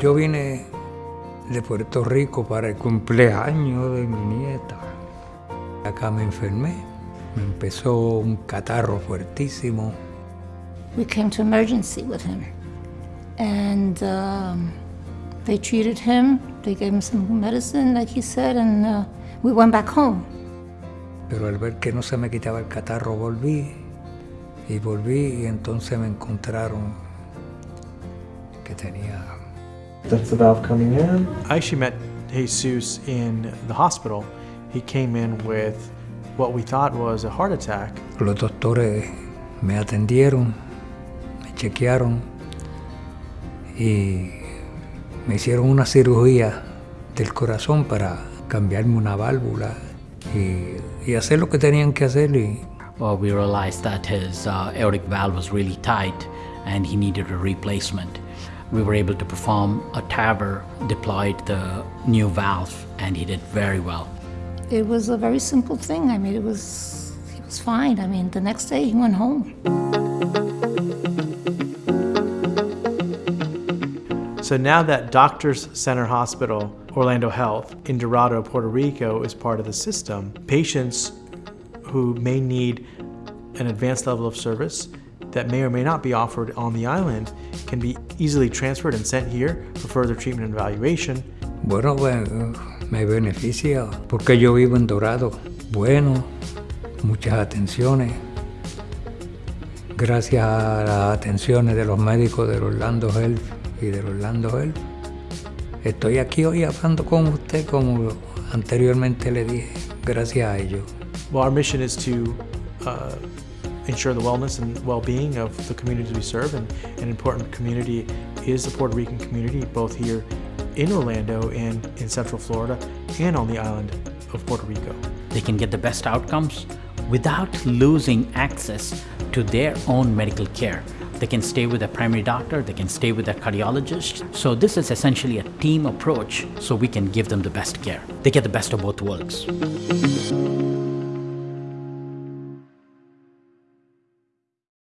Yo vine de Puerto Rico para el cumpleaños de mi nieta. Acá me enfermé, me empezó un catarro fuertísimo. We came to emergency with him, and um, they treated him. They gave him some medicine, like he said, and uh, we went back home. Pero al ver que no se me quitaba el catarro, volví. Y volví y entonces me encontraron que tenía... That's the valve coming in. I actually met Jesus in the hospital. He came in with what we thought was a heart attack. Los doctores me atendieron, me chequearon y me hicieron una cirugía del corazón para cambiarme una válvula y, y hacer lo que tenían que hacer y Well, we realized that his uh, aortic valve was really tight and he needed a replacement. We were able to perform a TAVR, deployed the new valve, and he did very well. It was a very simple thing. I mean, it was he was fine. I mean, the next day he went home. So now that Doctors Center Hospital, Orlando Health in Dorado, Puerto Rico is part of the system, patients who may need an advanced level of service that may or may not be offered on the island can be easily transferred and sent here for further treatment and evaluation. Bueno, pues, me beneficia porque yo vivo en Dorado. Bueno, muchas atenciones. Gracias a las atenciones de los médicos del Orlando Health y del Orlando Health. Estoy aquí hoy hablando con usted como anteriormente le dije, gracias a ellos. Well, our mission is to uh, ensure the wellness and well-being of the communities we serve, and an important community is the Puerto Rican community, both here in Orlando and in Central Florida, and on the island of Puerto Rico. They can get the best outcomes without losing access to their own medical care. They can stay with their primary doctor, they can stay with their cardiologist. So this is essentially a team approach so we can give them the best care. They get the best of both worlds.